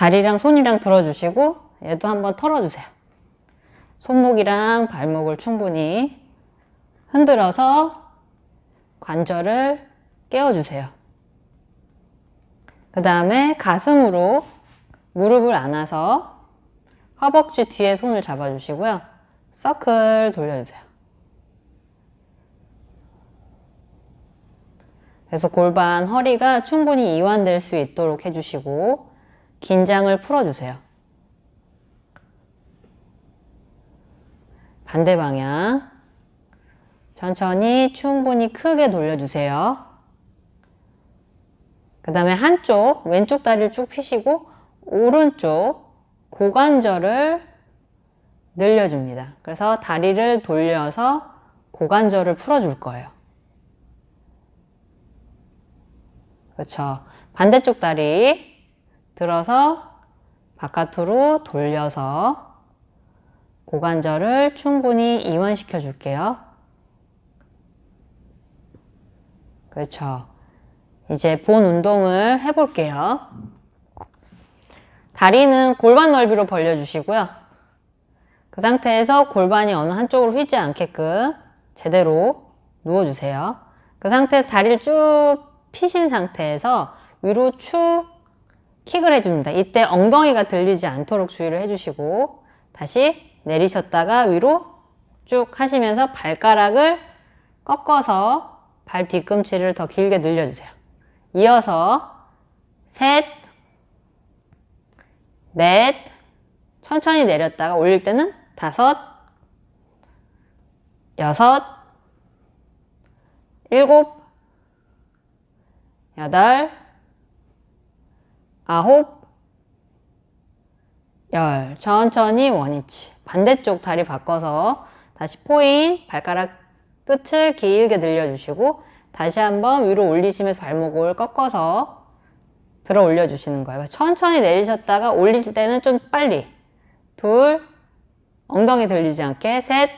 다리랑 손이랑 들어주시고 얘도 한번 털어주세요. 손목이랑 발목을 충분히 흔들어서 관절을 깨워주세요. 그 다음에 가슴으로 무릎을 안아서 허벅지 뒤에 손을 잡아주시고요. 서클 돌려주세요. 그래서 골반, 허리가 충분히 이완될 수 있도록 해주시고 긴장을 풀어주세요. 반대 방향 천천히 충분히 크게 돌려주세요. 그 다음에 한쪽 왼쪽 다리를 쭉 펴시고 오른쪽 고관절을 늘려줍니다. 그래서 다리를 돌려서 고관절을 풀어줄 거예요. 그렇죠. 반대쪽 다리 들어서 바깥으로 돌려서 고관절을 충분히 이완시켜 줄게요. 그렇죠. 이제 본 운동을 해볼게요. 다리는 골반 넓이로 벌려주시고요. 그 상태에서 골반이 어느 한쪽으로 휘지 않게끔 제대로 누워주세요. 그 상태에서 다리를 쭉 피신 상태에서 위로 축 킥을 해줍니다. 이때 엉덩이가 들리지 않도록 주의를 해주시고 다시 내리셨다가 위로 쭉 하시면서 발가락을 꺾어서 발 뒤꿈치를 더 길게 늘려주세요. 이어서 셋, 넷, 천천히 내렸다가 올릴 때는 다섯, 여섯, 일곱, 여덟, 아홉, 열. 천천히 원위치. 반대쪽 다리 바꿔서 다시 포인, 발가락 끝을 길게 늘려주시고 다시 한번 위로 올리시면서 발목을 꺾어서 들어 올려주시는 거예요. 천천히 내리셨다가 올리실 때는 좀 빨리. 둘, 엉덩이 들리지 않게. 셋,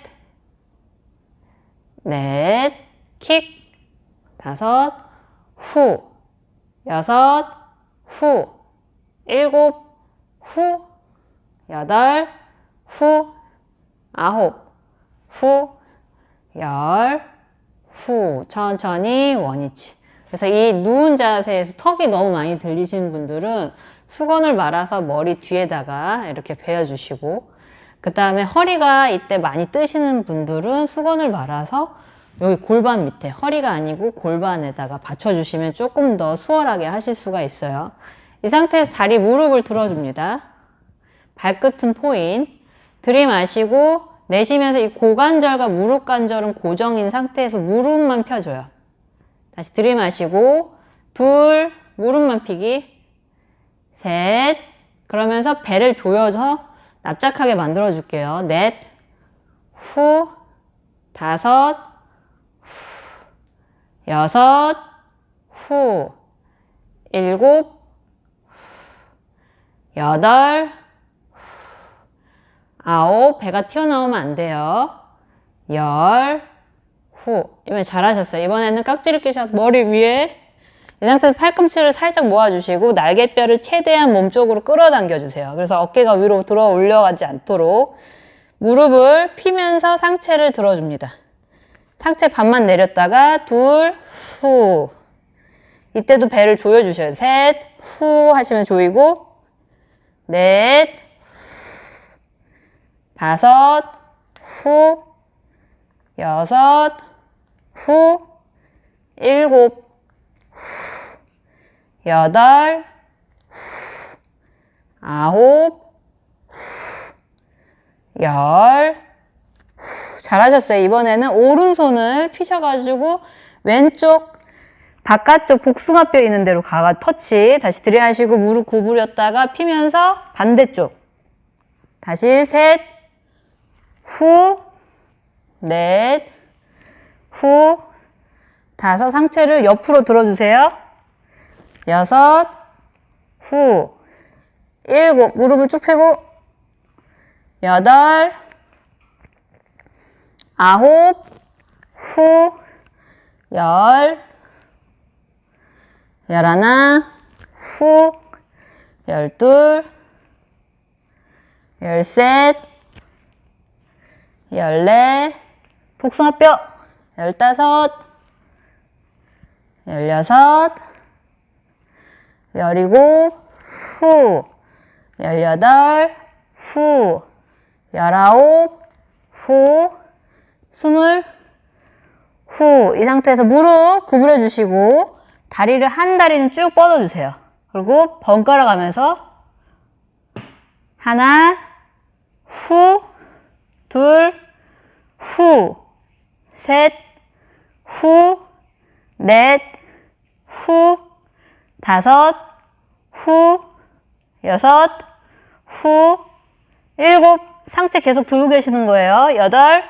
넷, 킥, 다섯, 후, 여섯, 후, 일곱, 후, 여덟, 후, 아홉, 후, 열, 후. 천천히 원위치. 그래서 이 누운 자세에서 턱이 너무 많이 들리시는 분들은 수건을 말아서 머리 뒤에다가 이렇게 베어주시고 그 다음에 허리가 이때 많이 뜨시는 분들은 수건을 말아서 여기 골반 밑에 허리가 아니고 골반에다가 받쳐주시면 조금 더 수월하게 하실 수가 있어요. 이 상태에서 다리 무릎을 들어줍니다. 발끝은 포인. 들이마시고 내쉬면서 이 고관절과 무릎 관절은 고정인 상태에서 무릎만 펴줘요. 다시 들이마시고 둘 무릎만 피기. 셋. 그러면서 배를 조여서 납작하게 만들어 줄게요. 넷. 후, 다섯. 후, 여섯. 후, 일곱. 후, 여덟 아홉 배가 튀어나오면 안 돼요. 열 후. 이번에 잘하셨어요. 이번에는 깍지를 끼셔서 머리 위에 이 상태에서 팔꿈치를 살짝 모아주시고 날개뼈를 최대한 몸쪽으로 끌어당겨 주세요. 그래서 어깨가 위로 들어 올려가지 않도록 무릎을 피면서 상체를 들어줍니다. 상체 반만 내렸다가 둘, 후. 이때도 배를 조여주셔요. 셋, 후 하시면 조이고 넷, 다섯, 후, 여섯, 후, 일곱, 후, 여덟, 후, 아홉, 후, 열. 후, 잘하셨어요. 이번에는 오른손을 피셔가지고 왼쪽 바깥쪽 복숭아뼈 있는 데로 가가 터치. 다시 들이하시고 무릎 구부렸다가 피면서 반대쪽. 다시 셋, 후, 넷, 후, 다섯. 상체를 옆으로 들어주세요. 여섯, 후, 일곱, 무릎을 쭉 펴고, 여덟, 아홉, 후, 열, 열하나, 후, 열둘, 열셋, 열넷, 복숭아뼈, 열다섯, 열여섯, 열일곱, 후, 열여덟, 후, 열아홉, 후, 스물, 후. 이 상태에서 무릎 구부려 주시고 다리를 한 다리는 쭉 뻗어 주세요. 그리고 번갈아 가면서 하나, 후, 둘, 후, 셋, 후, 넷, 후, 다섯, 후, 여섯, 후, 일곱, 상체 계속 들고 계시는 거예요. 여덟,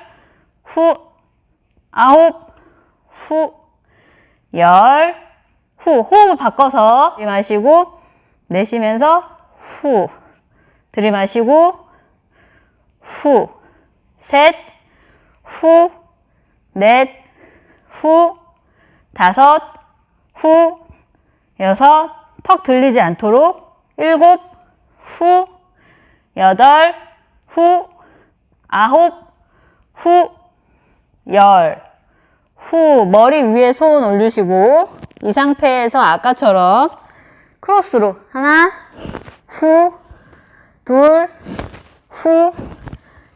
후, 아홉, 후, 열, 후. 호흡을 바꿔서 들이마시고, 내쉬면서 후. 들이마시고, 후. 셋, 후, 넷, 후, 다섯, 후, 여섯, 턱 들리지 않도록 일곱, 후, 여덟, 후, 아홉, 후, 열, 후, 머리 위에 손 올리시고 이 상태에서 아까처럼 크로스로 하나, 후, 둘, 후,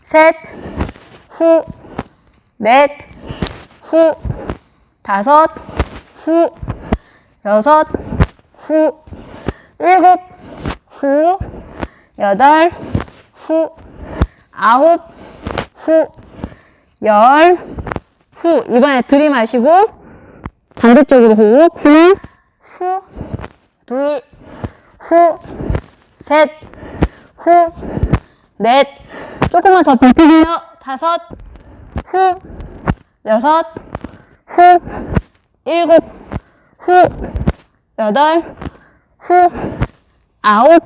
셋, 후, 넷, 후, 다섯, 후, 여섯, 후, 일곱, 후, 여덟, 후, 아홉, 후, 열, 후. 이번에 들이마시고 반대쪽으로 호흡. 하나, 후, 둘, 후, 셋, 후, 넷. 조금만 더 버티세요. 다섯, 후, 여섯, 후, 일곱, 후, 여덟, 후, 아홉,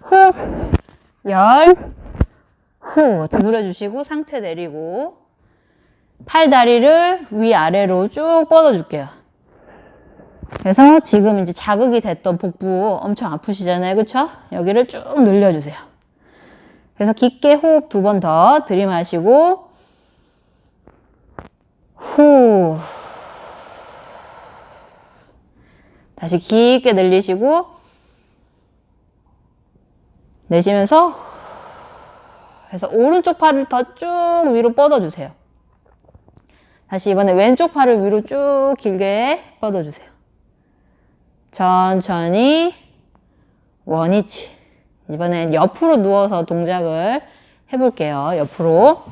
후, 열, 후. 누려주시고 상체 내리고 팔다리를 위아래로 쭉 뻗어줄게요. 그래서 지금 이제 자극이 됐던 복부 엄청 아프시잖아요. 그쵸? 여기를 쭉 늘려주세요. 그래서 깊게 호흡 두 번 더 들이마시고 후 다시 깊게 늘리시고 내쉬면서 그래서 오른쪽 팔을 더 쭉 위로 뻗어주세요. 다시 이번에 왼쪽 팔을 위로 쭉 길게 뻗어주세요. 천천히 원위치. 이번엔 옆으로 누워서 동작을 해볼게요. 옆으로.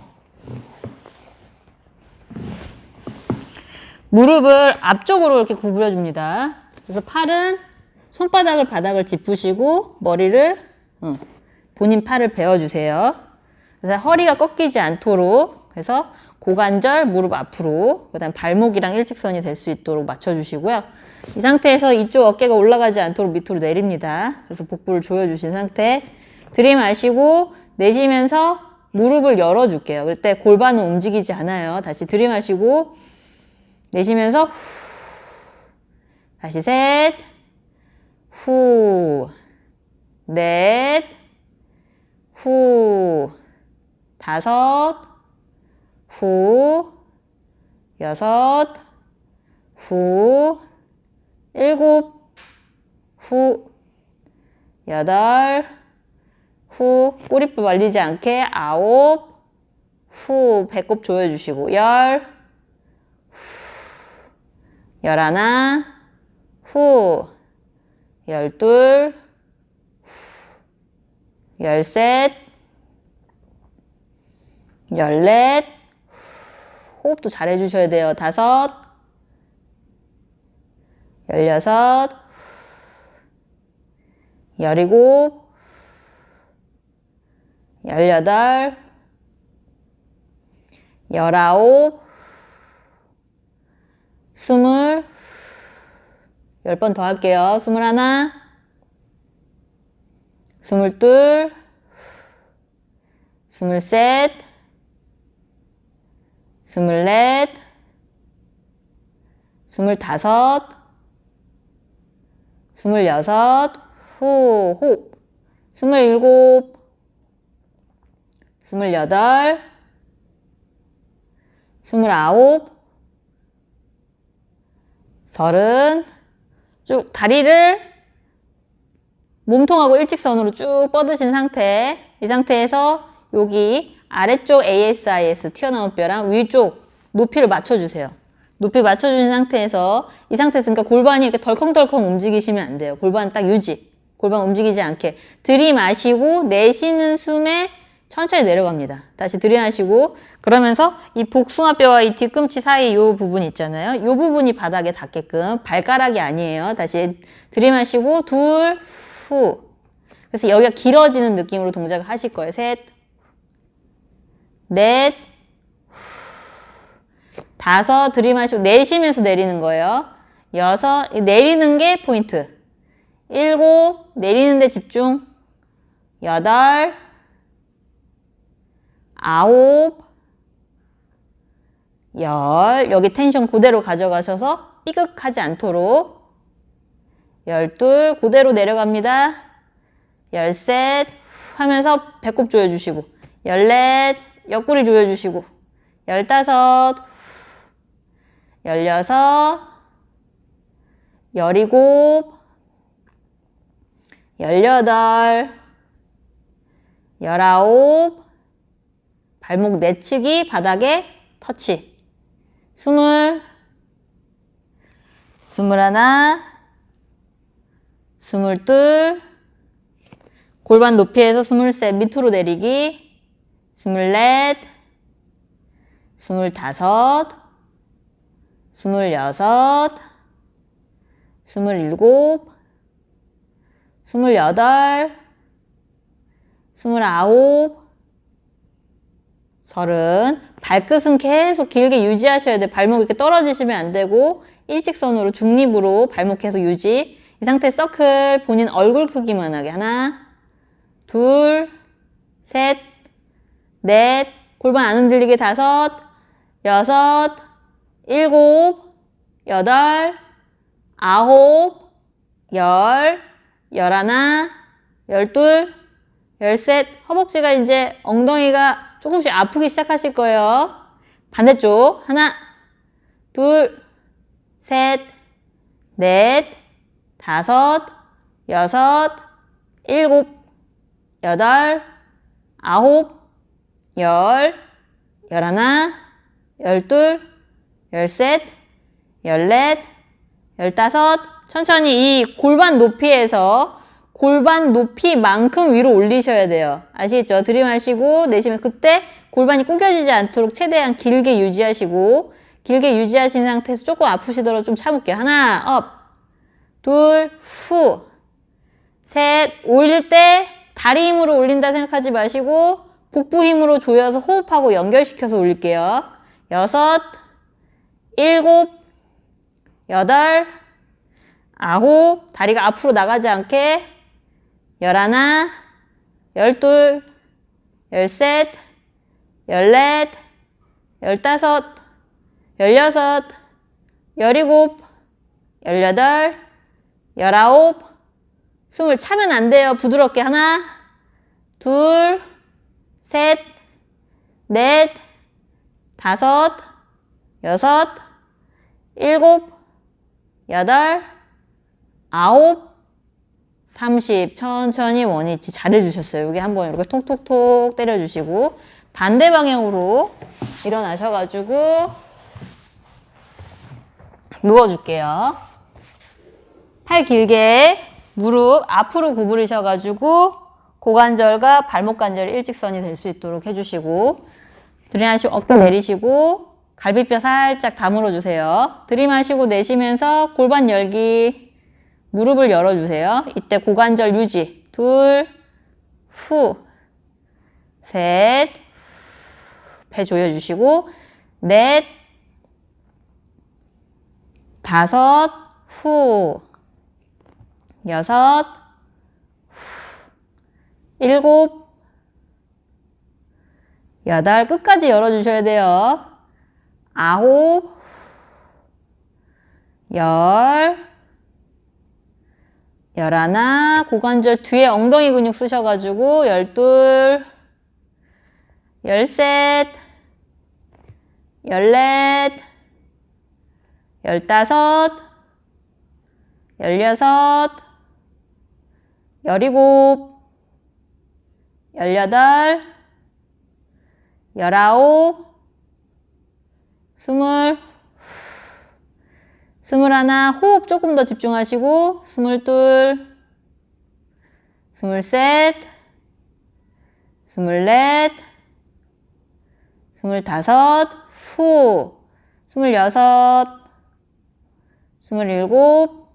무릎을 앞쪽으로 이렇게 구부려 줍니다. 그래서 팔은 손바닥을 바닥을 짚으시고 머리를 응, 본인 팔을 베어주세요. 그래서 허리가 꺾이지 않도록 그래서 고관절 무릎 앞으로 그 다음 발목이랑 일직선이 될 수 있도록 맞춰주시고요. 이 상태에서 이쪽 어깨가 올라가지 않도록 밑으로 내립니다. 그래서 복부를 조여주신 상태 들이마시고 내쉬면서 무릎을 열어줄게요. 그때 골반은 움직이지 않아요. 다시 들이마시고 내쉬면서 다시 셋, 후, 넷, 후, 다섯, 후, 여섯, 후, 일곱, 후, 여덟, 후, 꼬리뼈 말리지 않게 아홉, 후, 배꼽 조여주시고 열, 열하나, 후, 열둘, 열셋, 열넷, 호흡도 잘 해주셔야 돼요. 다섯, 열여섯, 열일곱, 열여덟, 열아홉, 스물, 열 번 더 할게요. 스물하나, 스물둘, 스물셋, 스물넷, 스물다섯, 스물여섯, 후, 호흡. 스물일곱, 스물여덟, 스물아홉, 서른. 쭉 다리를 몸통하고 일직선으로 쭉 뻗으신 상태. 이 상태에서 여기 아래쪽 ASIS 튀어나온 뼈랑 위쪽 높이를 맞춰주세요. 높이 맞춰주신 상태에서 이 상태에서 그러니까 골반이 이렇게 덜컹덜컹 움직이시면 안 돼요. 골반 딱 유지. 골반 움직이지 않게 들이마시고 내쉬는 숨에 천천히 내려갑니다. 다시 들이마시고 그러면서 이 복숭아뼈와 이 뒤꿈치 사이 이 부분 있잖아요. 이 부분이 바닥에 닿게끔 발가락이 아니에요. 다시 들이마시고 둘, 후. 그래서 여기가 길어지는 느낌으로 동작을 하실 거예요. 셋, 넷, 다섯 들이마시고 내쉬면서 내리는 거예요. 여섯 내리는 게 포인트. 일곱 내리는 데 집중. 여덟 아홉 열 여기 텐션 그대로 가져가셔서 삐걱하지 않도록 열둘 그대로 내려갑니다. 열셋 하면서 배꼽 조여주시고 열넷 옆구리 조여주시고 열다섯 열여섯 열일곱 열여덟 열아홉 발목 내치기 바닥에 터치. 스물 스물하나 스물둘 골반 높이에서 스물셋 밑으로 내리기 스물넷 스물다섯 스물여섯 스물일곱 스물여덟 스물아홉 서른. 발끝은 계속 길게 유지하셔야 돼요. 발목 이렇게 떨어지시면 안 되고 일직선으로 중립으로 발목 계속 유지. 이 상태 서클 본인 얼굴 크기만 하게. 하나 둘 셋 넷 골반 안 흔들리게 다섯 여섯 일곱 여덟 아홉 열 열하나 열둘 열셋 허벅지가 이제 엉덩이가 조금씩 아프기 시작하실 거예요. 반대쪽 하나, 둘, 셋, 넷, 다섯, 여섯, 일곱, 여덟, 아홉, 열, 열하나, 열둘, 열셋, 열넷, 열다섯 천천히 이 골반 높이에서 골반 높이만큼 위로 올리셔야 돼요. 아시겠죠? 들이마시고 내쉬면 그때 골반이 구겨지지 않도록 최대한 길게 유지하시고 길게 유지하신 상태에서 조금 아프시더라도 좀 참을게요. 하나, up, 둘, 후, 셋, 올릴 때 다리 힘으로 올린다 생각하지 마시고 복부 힘으로 조여서 호흡하고 연결시켜서 올릴게요. 여섯, 일곱, 여덟, 아홉, 다리가 앞으로 나가지 않게 열하나, 열둘, 열셋, 열넷, 열다섯, 열여섯, 열일곱, 열여덟, 열아홉, 숨을 차면 안 돼요. 부드럽게 하나, 둘, 셋, 넷, 다섯, 여섯, 일곱, 여덟, 아홉, 30 천천히 원위치 잘해주셨어요. 여기 한번 이렇게 톡톡톡 때려주시고 반대 방향으로 일어나셔가지고 누워줄게요. 팔 길게 무릎 앞으로 구부리셔가지고 고관절과 발목 관절이 일직선이 될 수 있도록 해주시고 들이마시고 어깨 내리시고 갈비뼈 살짝 다물어 주세요. 들이마시고 내쉬면서 골반 열기 무릎을 열어주세요. 이때 고관절 유지. 둘, 후, 셋, 배 조여주시고, 넷, 다섯, 후, 여섯, 후, 일곱, 여덟, 끝까지 열어주셔야 돼요. 아홉, 열, 열하나, 고관절 뒤에 엉덩이 근육 쓰셔가지고 열둘, 열셋, 열넷, 열다섯, 열여섯, 열일곱, 열여덟, 열아홉, 스물, 스물하나, 호흡 조금 더 집중하시고, 스물둘, 스물셋, 스물넷, 스물다섯, 후, 스물여섯, 스물일곱,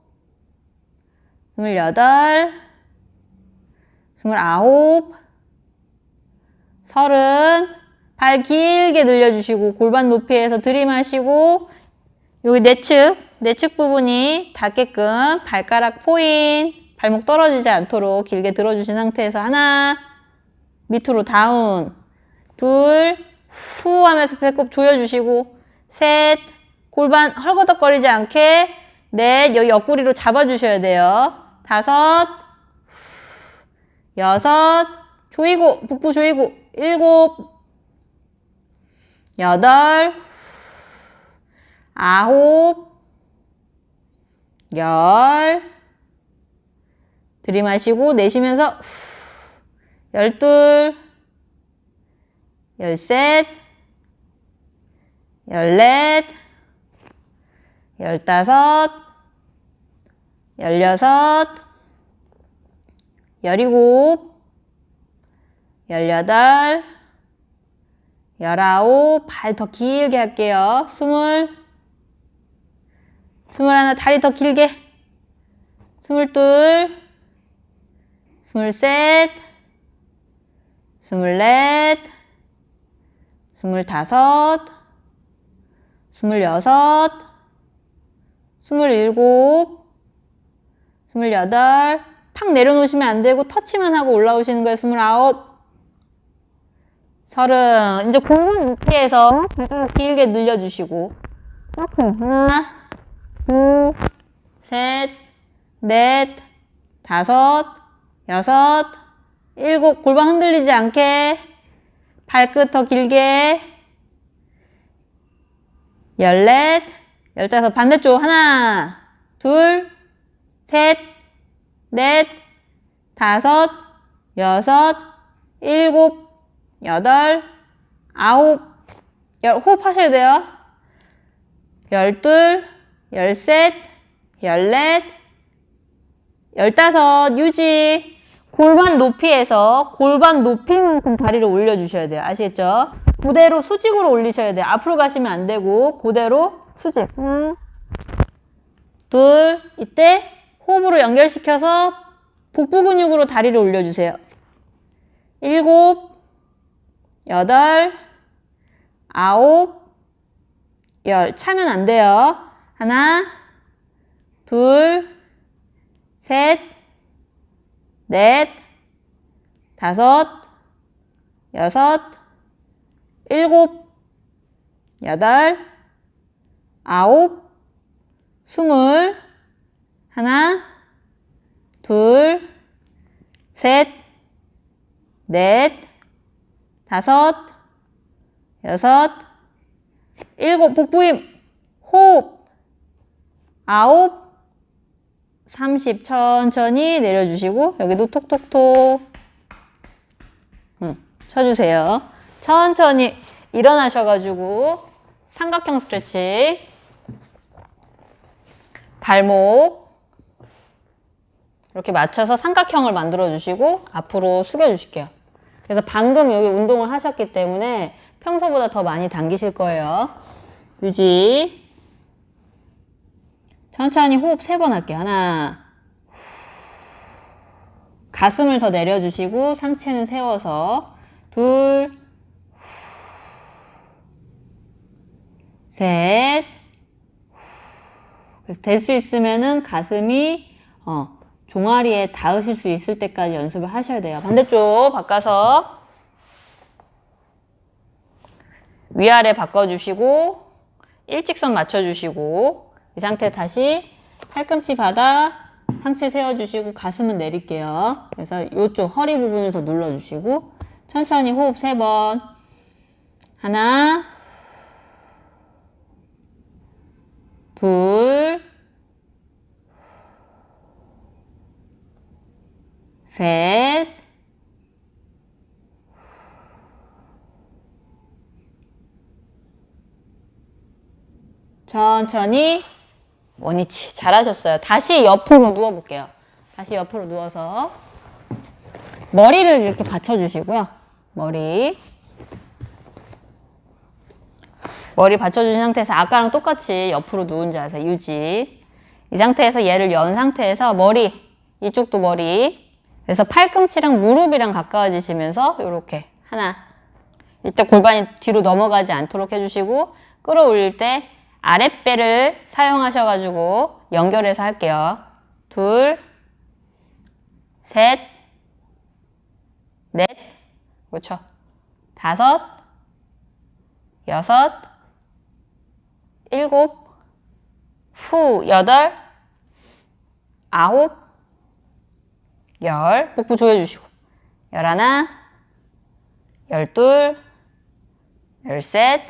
서른, 발 길게 늘려주시고 골반 높이에서 들이마시고 여기 내측, 내측 부분이 닿게끔 발가락 포인, 발목 떨어지지 않도록 길게 들어주신 상태에서 하나, 밑으로 다운, 둘, 후 하면서 배꼽 조여주시고 셋, 골반 헐거덕거리지 않게 넷, 여기 옆구리로 잡아주셔야 돼요. 다섯, 여섯, 조이고, 복부 조이고, 일곱, 여덟, 아홉, 열, 들이마시고 내쉬면서 열둘, 열셋, 열넷, 열다섯, 열여섯, 열일곱, 열여덟, 열아홉, 발 더 길게 할게요. 스물, 스물하나, 다리 더 길게. 스물둘, 스물셋, 스물넷, 스물다섯, 스물여섯, 스물일곱, 스물여덟, 탁 내려놓으시면 안 되고 터치만 하고 올라오시는 거예요. 스물아홉, 서른. 이제 골반 높이에서 길게 늘려주시고 하나, 둘, 셋, 넷, 다섯, 여섯, 일곱. 골반 흔들리지 않게 발끝 더 길게 열넷, 열다섯. 반대쪽 하나, 둘, 셋, 넷, 다섯, 여섯, 일곱, 여덟, 아홉, 열, 호흡 하셔야 돼요. 열둘, 열셋, 열넷, 열다섯, 유지. 골반 높이에서 골반 높이만큼 다리를 올려주셔야 돼요. 아시겠죠? 그대로 수직으로 올리셔야 돼요. 앞으로 가시면 안 되고 그대로 수직. 하나, 둘, 이때 호흡으로 연결시켜서 복부 근육으로 다리를 올려주세요. 일곱, 여덟, 아홉, 열. 차면 안 돼요. 하나, 둘, 셋, 넷, 다섯, 여섯, 일곱, 여덟, 아홉, 스물, 하나, 둘, 셋, 넷, 다섯, 여섯, 일곱, 복부 힘, 호흡, 아홉, 30 천천히 내려주시고 여기도 톡톡톡 응, 쳐주세요. 천천히 일어나셔가지고 삼각형 스트레칭 발목 이렇게 맞춰서 삼각형을 만들어 주시고 앞으로 숙여 주실게요. 그래서 방금 여기 운동을 하셨기 때문에 평소보다 더 많이 당기실 거예요. 유지 천천히 호흡 세 번 할게요. 하나. 가슴을 더 내려주시고 상체는 세워서 둘. 셋. 그래서 될 수 있으면은 가슴이 어, 종아리에 닿으실 수 있을 때까지 연습을 하셔야 돼요. 반대쪽 바꿔서 위아래 바꿔주시고 일직선 맞춰주시고 이 상태 다시 팔꿈치 바닥 상체 세워주시고 가슴은 내릴게요. 그래서 이쪽 허리 부분을 더 눌러주시고 천천히 호흡 세 번. 하나, 둘, 셋, 천천히. 원위치. 잘하셨어요. 다시 옆으로 누워볼게요. 다시 옆으로 누워서. 머리를 이렇게 받쳐주시고요. 머리. 머리 받쳐주신 상태에서 아까랑 똑같이 옆으로 누운 자세 유지. 이 상태에서 얘를 연 상태에서 머리. 이쪽도 머리 그래서 팔꿈치랑 무릎이랑 가까워지시면서 이렇게 하나 이때 골반이 뒤로 넘어가지 않도록 해주시고 끌어올릴 때 아랫배를 사용하셔가지고 연결해서 할게요. 둘, 셋, 넷, 그렇죠. 다섯, 여섯, 일곱, 후, 여덟, 아홉, 열, 복부 조여주시고, 열하나, 열둘, 열셋,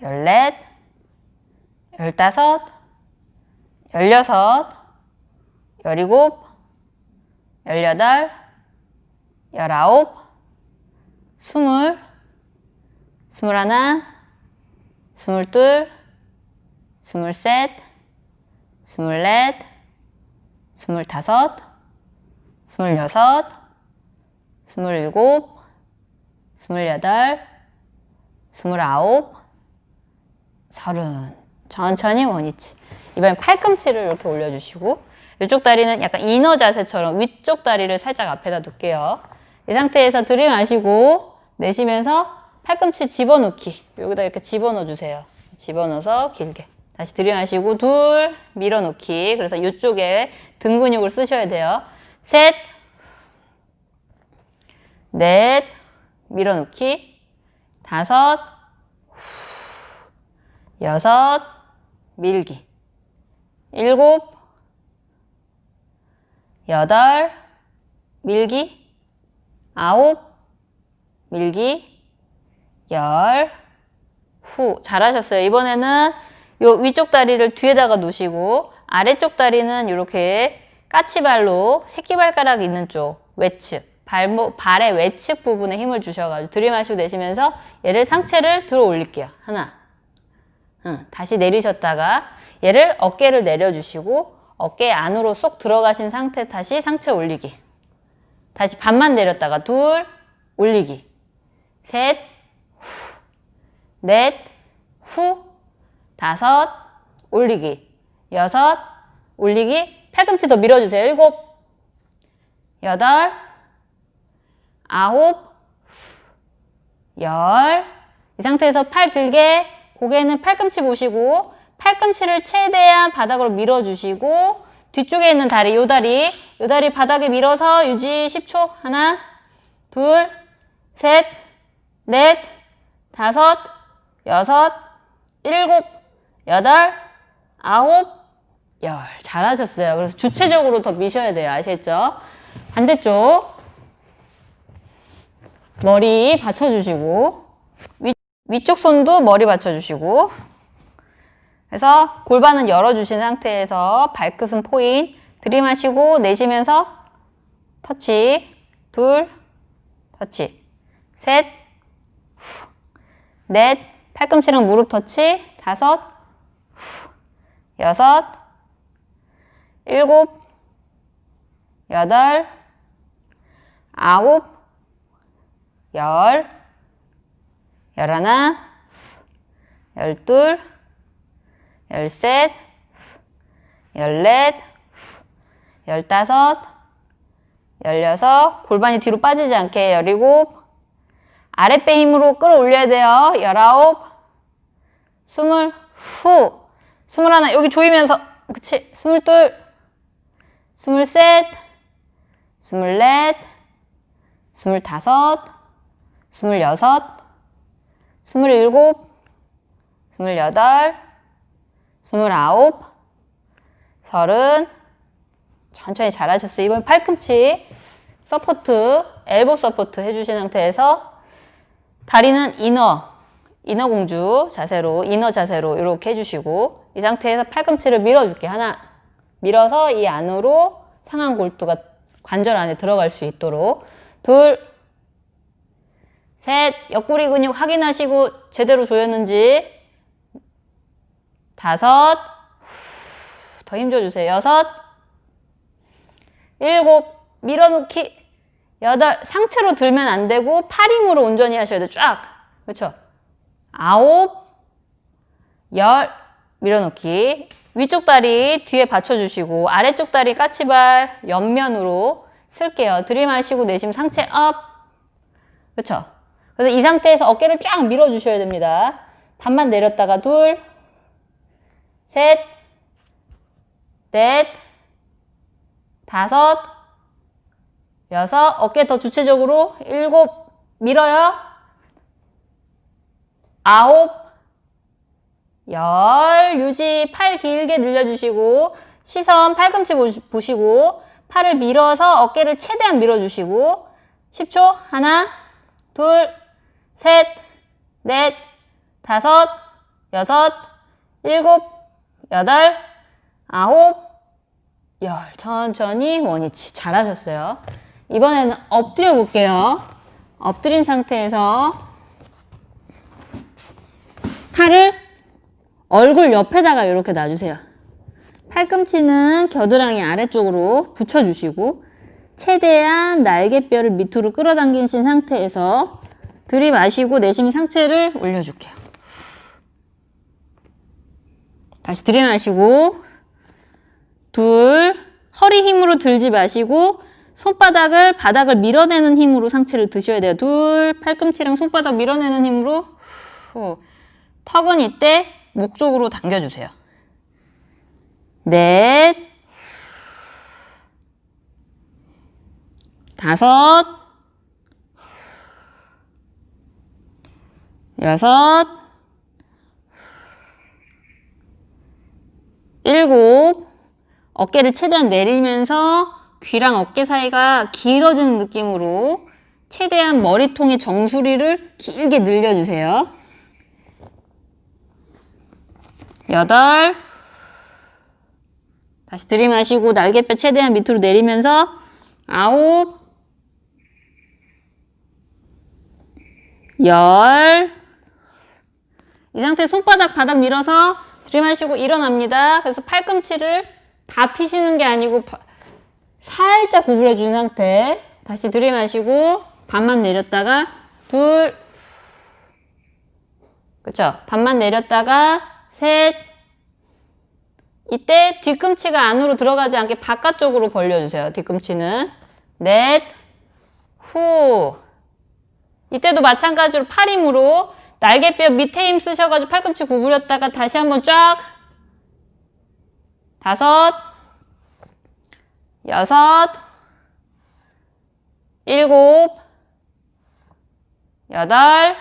열넷, 열다섯, 열여섯, 열일곱, 열여덟, 열아홉, 스물, 스물하나, 스물둘, 스물셋, 스물넷, 스물다섯, 스물여섯, 스물일곱, 스물여덟, 스물아홉, 서른. 천천히 원위치. 이번엔 팔꿈치를 이렇게 올려주시고 이쪽 다리는 약간 이너 자세처럼 위쪽 다리를 살짝 앞에다 둘게요. 이 상태에서 들이마시고 내쉬면서 팔꿈치 집어넣기. 여기다 이렇게 집어넣어 주세요. 집어넣어서 길게. 다시 들이마시고 둘 밀어넣기. 그래서 이쪽에 등 근육을 쓰셔야 돼요. 셋, 넷, 밀어넣기. 다섯, 여섯, 밀기. 일곱, 여덟, 밀기. 아홉, 밀기. 열, 후. 잘하셨어요. 이번에는 요 위쪽 다리를 뒤에다가 놓으시고 아래쪽 다리는 이렇게 까치발로 새끼발가락 있는 쪽 외측 발목, 발의 외측 부분에 힘을 주셔가지고 들이마시고 내쉬면서 얘를 상체를 들어 올릴게요. 하나, 응, 다시 내리셨다가 얘를 어깨를 내려주시고 어깨 안으로 쏙 들어가신 상태에서 다시 상체 올리기. 다시 반만 내렸다가 둘, 올리기. 셋, 후, 넷, 후, 다섯, 올리기. 여섯, 올리기. 팔꿈치 더 밀어주세요. 일곱, 여덟, 아홉, 열. 이 상태에서 팔 들게 고개는 팔꿈치 보시고 팔꿈치를 최대한 바닥으로 밀어주시고 뒤쪽에 있는 다리, 요 다리, 요 다리 바닥에 밀어서 유지 10초. 하나, 둘, 셋, 넷, 다섯, 여섯, 일곱, 여덟, 아홉, 열. 잘하셨어요. 그래서 주체적으로 더 미셔야 돼요. 아시겠죠? 반대쪽. 머리 받쳐주시고 위, 위쪽 손도 머리 받쳐주시고 그래서 골반은 열어주신 상태에서 발끝은 포인 들이마시고 내쉬면서 터치 둘 터치 셋넷 팔꿈치랑 무릎 터치 다섯 여섯 일곱 여덟 아홉 열 열하나 열둘 열셋, 열넷, 열다섯, 열여섯, 골반이 뒤로 빠지지 않게 열일곱, 아랫배 힘으로 끌어올려야 돼요. 열아홉, 스물, 후, 스물하나, 여기 조이면서, 그치, 스물둘, 스물셋, 스물넷, 스물다섯, 스물여섯, 스물일곱, 스물여덟, 스물아홉, 서른, 천천히 잘하셨어요. 이번 팔꿈치 support, elbow support 해주신 상태에서 다리는 이너, 이너 공주 자세로, 이너 자세로 이렇게 해주시고 이 상태에서 팔꿈치를 밀어줄게요. 하나, 밀어서 이 안으로 상한 골두가 관절 안에 들어갈 수 있도록 둘, 셋, 옆구리 근육 확인하시고 제대로 조였는지 다섯, 더 힘줘주세요. 여섯, 일곱, 밀어놓기, 여덟, 상체로 들면 안 되고 팔 힘으로 온전히 하셔야 돼요. 쫙. 그렇죠? 아홉, 열, 밀어넣기. 위쪽 다리 뒤에 받쳐주시고 아래쪽 다리 까치발 옆면으로 쓸게요. 들이마시고 내쉬면 상체 up. 그렇죠? 그래서 이 상태에서 어깨를 쫙 밀어주셔야 됩니다. 반만 내렸다가 둘, 셋, 넷, 다섯, 여섯, 어깨 더 주체적으로 일곱, 밀어요. 아홉, 열, 유지, 팔 길게 늘려주시고 시선 팔꿈치 보시고 팔을 밀어서 어깨를 최대한 밀어주시고 10초, 하나, 둘, 셋, 넷, 다섯, 여섯, 일곱, 여덟, 아홉, 열. 천천히 원위치. 잘하셨어요. 이번에는 엎드려 볼게요. 엎드린 상태에서 팔을 얼굴 옆에다가 이렇게 놔주세요. 팔꿈치는 겨드랑이 아래쪽으로 붙여주시고 최대한 날개뼈를 밑으로 끌어당기신 상태에서 들이마시고 내쉬면 상체를 올려줄게요. 다시 들이마시고 둘 허리 힘으로 들지 마시고 손바닥을 바닥을 밀어내는 힘으로 상체를 드셔야 돼요. 둘 팔꿈치랑 손바닥 밀어내는 힘으로 후. 턱은 이때 목 쪽으로 당겨주세요. 넷 다섯 여섯 일곱 어깨를 최대한 내리면서 귀랑 어깨 사이가 길어지는 느낌으로 최대한 머리통의 정수리를 길게 늘려주세요. 여덟. 다시 들이마시고 날개뼈 최대한 밑으로 내리면서 아홉. 열. 이 상태 손바닥 바닥 밀어서 들이마시고 일어납니다. 그래서 팔꿈치를 다 피시는 게 아니고 바, 살짝 구부려 준 상태. 다시 들이마시고 반만 내렸다가 둘. 그쵸? 반만 내렸다가 셋. 이때 뒤꿈치가 안으로 들어가지 않게 바깥쪽으로 벌려주세요. 뒤꿈치는. 넷. 후. 이때도 마찬가지로 팔 힘으로 날개뼈 밑에 힘 쓰셔가지고 팔꿈치 구부렸다가 다시 한번 쫙. 다섯. 여섯. 일곱. 여덟.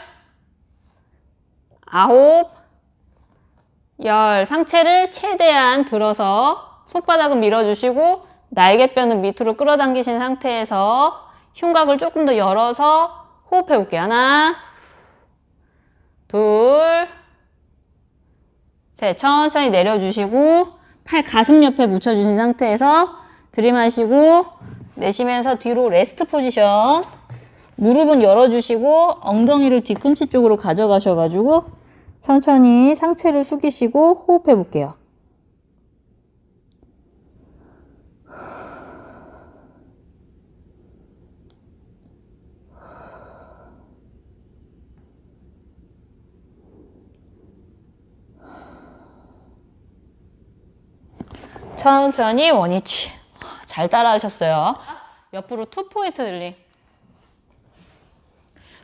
아홉 열 상체를 최대한 들어서 손바닥은 밀어주시고 날개뼈는 밑으로 끌어당기신 상태에서 흉곽을 조금 더 열어서 호흡해 볼게요. 하나 둘 셋, 천천히 내려주시고 팔 가슴 옆에 붙여주신 상태에서 들이마시고 내쉬면서 뒤로 레스트 포지션 무릎은 열어주시고 엉덩이를 뒤꿈치 쪽으로 가져가셔가지고 천천히 상체를 숙이시고 호흡해 볼게요. 천천히 원위치. 잘 따라하셨어요. 옆으로 two point kneeling.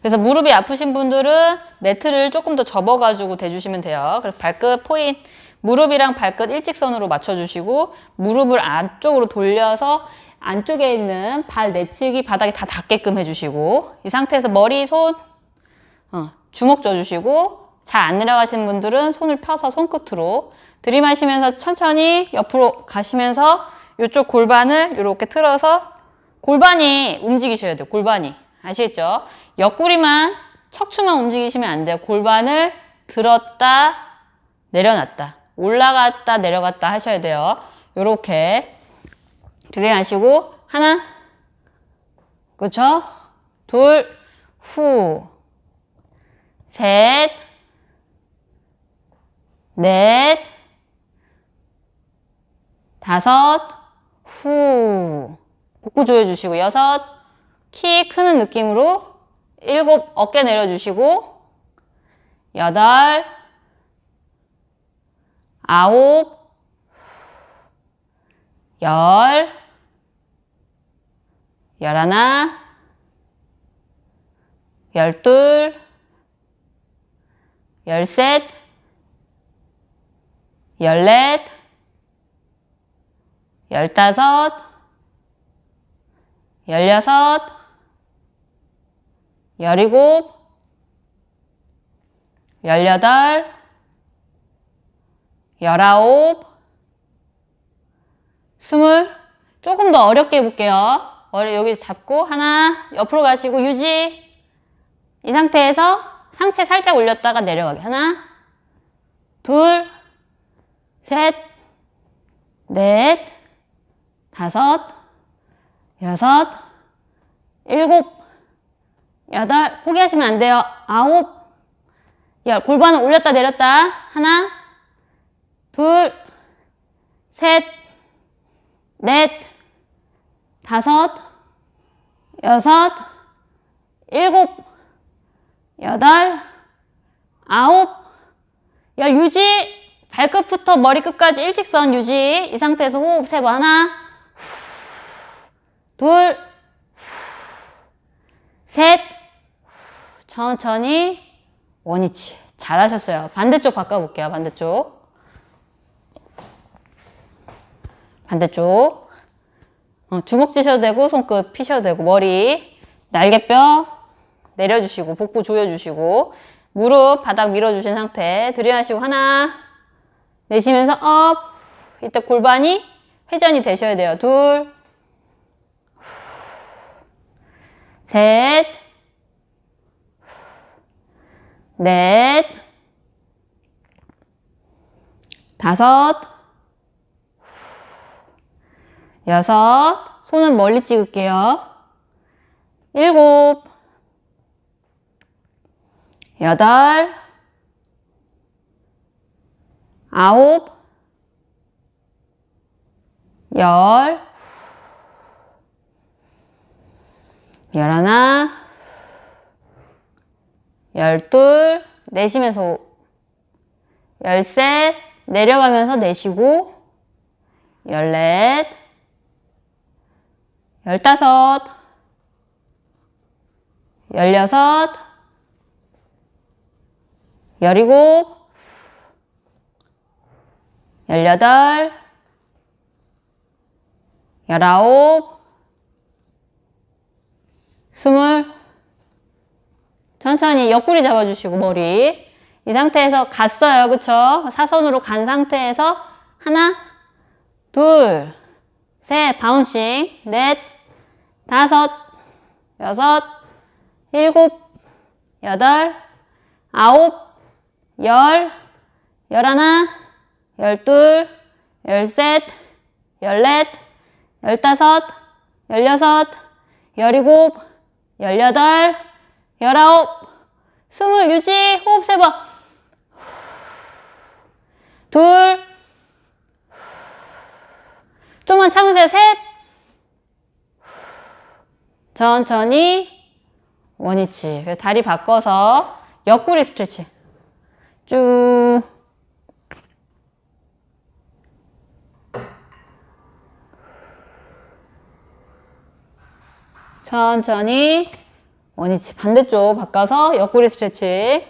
그래서 무릎이 아프신 분들은 매트를 조금 더 접어가지고 대주시면 돼요. 그래서 발끝 포인, 무릎이랑 발끝 일직선으로 맞춰주시고 무릎을 안쪽으로 돌려서 안쪽에 있는 발 내치기 바닥에 다 닿게끔 해주시고 이 상태에서 머리, 손, 어, 주먹 져주시고 잘 안 내려가시는 분들은 손을 펴서 손끝으로 들이마시면서 천천히 옆으로 가시면서 이쪽 골반을 이렇게 틀어서 골반이 움직이셔야 돼요. 골반이. 아시겠죠? 옆구리만 척추만 움직이시면 안 돼요. 골반을 들었다 내려놨다 올라갔다 내려갔다 하셔야 돼요. 요렇게 들이하시고 하나 그쵸? 둘, 후, 셋, 넷, 다섯, 후. 복부 조여주시고, 여섯, 키 크는 느낌으로, 일곱, 어깨 내려주시고, 여덟, 아홉, 열, 열하나, 열둘, 열셋, 열넷, 열다섯, 열여섯, 열일곱, 열여덟, 열아홉, 스물. 조금 더 어렵게 해볼게요. 머리 여기 잡고 하나 옆으로 가시고 유지. 이 상태에서 상체 살짝 올렸다가 내려가게. 하나, 둘, 셋, 넷, 다섯, 여섯, 일곱, 여덟, 포기하시면 안 돼요. 아홉, 열, 골반을 올렸다 내렸다. 하나, 둘, 셋, 넷, 다섯, 여섯, 일곱, 여덟, 아홉, 열 유지. 발끝부터 머리끝까지 일직선 유지. 이 상태에서 호흡 세 번. 하나, 둘, 셋, 천천히 원위치. 잘하셨어요. 반대쪽 바꿔볼게요. 반대쪽. 반대쪽. 어, 주먹 쥐셔도 되고 손끝 피셔도 되고 머리 날개뼈 내려주시고 복부 조여주시고 무릎 바닥 밀어주신 상태 들이마시고 하나 내쉬면서 up 이때 골반이 회전이 되셔야 돼요 둘 셋, 넷, 다섯, 여섯, 손은 멀리 찍을게요. 일곱, 여덟, 아홉, 열, 열하나, 열둘, 내쉬면서. 열셋, 내려가면서 내쉬고, 열넷, 열다섯, 열여섯, 열일곱, 열여덟, 열아홉, 스물, 천천히 옆구리 잡아주시고 머리. 이 상태에서 갔어요. 그쵸? 사선으로 간 상태에서 하나 둘 셋 바운싱. 넷 다섯 여섯 일곱 여덟 아홉 열 열하나 열둘 열셋 열넷 열다섯 열여섯 열일곱 열여덟 열아홉, 스물 유지, 호흡 세 번. 둘, 좀만 참으세요. 셋, 천천히 원위치. 다리 바꿔서 옆구리 스트레칭. 쭉. 천천히 원위치 반대쪽 바꿔서 옆구리 스트레칭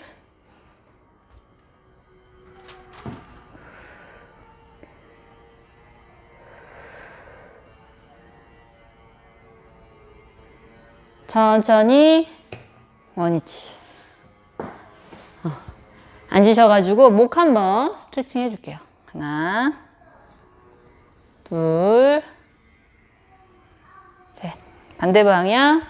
천천히 원위치 어. 앉으셔가지고 목 한번 스트레칭 해줄게요 하나 둘 반대 방향.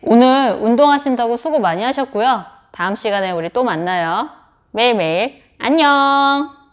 오늘 운동하신다고 수고 많이 하셨고요. 다음 시간에 우리 또 만나요. 매일매일 안녕!